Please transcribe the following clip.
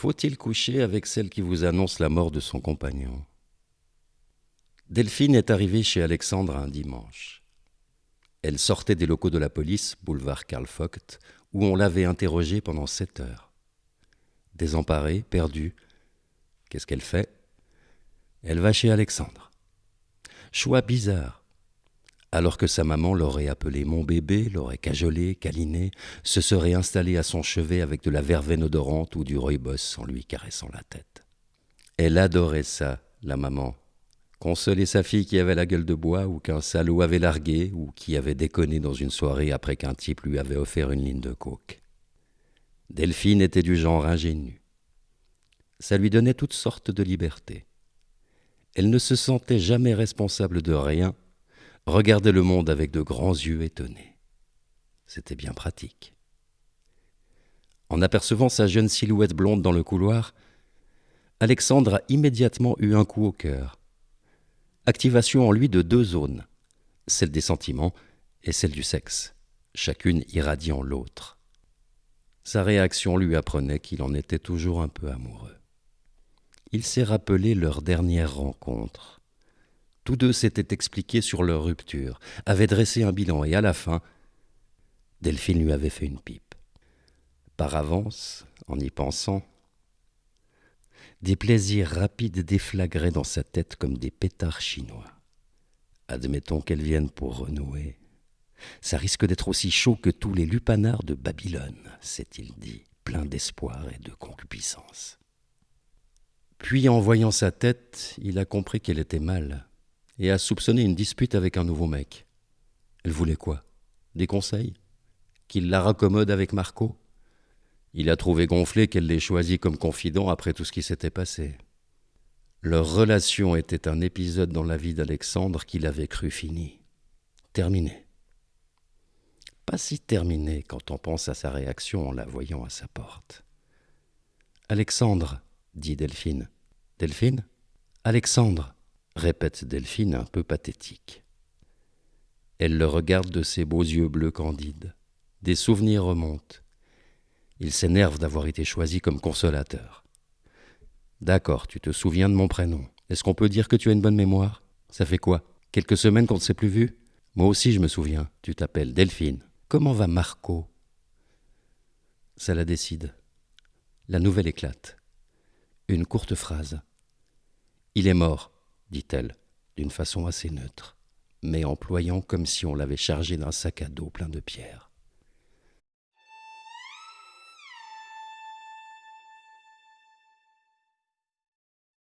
Faut-il coucher avec celle qui vous annonce la mort de son compagnon? Delphine est arrivée chez Alexandre un dimanche. Elle sortait des locaux de la police, boulevard Karl Vogt, où on l'avait interrogée pendant sept heures. Désemparée, perdue, qu'est-ce qu'elle fait? Elle va chez Alexandre. Choix bizarre alors que sa maman l'aurait appelé mon bébé, l'aurait cajolé, câliné, se serait installée à son chevet avec de la verveine odorante ou du rooibos en lui caressant la tête. Elle adorait ça, la maman. Consoler sa fille qui avait la gueule de bois ou qu'un salaud avait largué ou qui avait déconné dans une soirée après qu'un type lui avait offert une ligne de coke. Delphine était du genre ingénu. Ça lui donnait toutes sortes de libertés. Elle ne se sentait jamais responsable de rien regardait le monde avec de grands yeux étonnés. C'était bien pratique. En apercevant sa jeune silhouette blonde dans le couloir, Alexandre a immédiatement eu un coup au cœur. Activation en lui de deux zones, celle des sentiments et celle du sexe, chacune irradiant l'autre. Sa réaction lui apprenait qu'il en était toujours un peu amoureux. Il s'est rappelé leur dernière rencontre. Tous deux s'étaient expliqués sur leur rupture, avaient dressé un bilan, et à la fin, Delphine lui avait fait une pipe. Par avance, en y pensant, des plaisirs rapides déflagraient dans sa tête comme des pétards chinois. Admettons qu'elle vienne pour renouer. Ça risque d'être aussi chaud que tous les lupanards de Babylone, s'est-il dit, plein d'espoir et de concupiscence. Puis, en voyant sa tête, il a compris qu'elle était mal et a soupçonné une dispute avec un nouveau mec. Elle voulait quoi? Des conseils? Qu'il la raccommode avec Marco? Il a trouvé gonflé qu'elle l'ait choisi comme confident après tout ce qui s'était passé. Leur relation était un épisode dans la vie d'Alexandre qu'il avait cru fini. Terminé. Pas si terminé quand on pense à sa réaction en la voyant à sa porte. Alexandre, dit Delphine. Delphine? Alexandre répète Delphine un peu pathétique. Elle le regarde de ses beaux yeux bleus candides. Des souvenirs remontent. Il s'énerve d'avoir été choisi comme consolateur. D'accord, tu te souviens de mon prénom. Est-ce qu'on peut dire que tu as une bonne mémoire? Ça fait quoi? Quelques semaines qu'on ne s'est plus vu? Moi aussi je me souviens. Tu t'appelles Delphine. Comment va Marco? Ça la décide. La nouvelle éclate. Une courte phrase. Il est mort dit-elle, d'une façon assez neutre, mais employant comme si on l'avait chargé d'un sac à dos plein de pierres.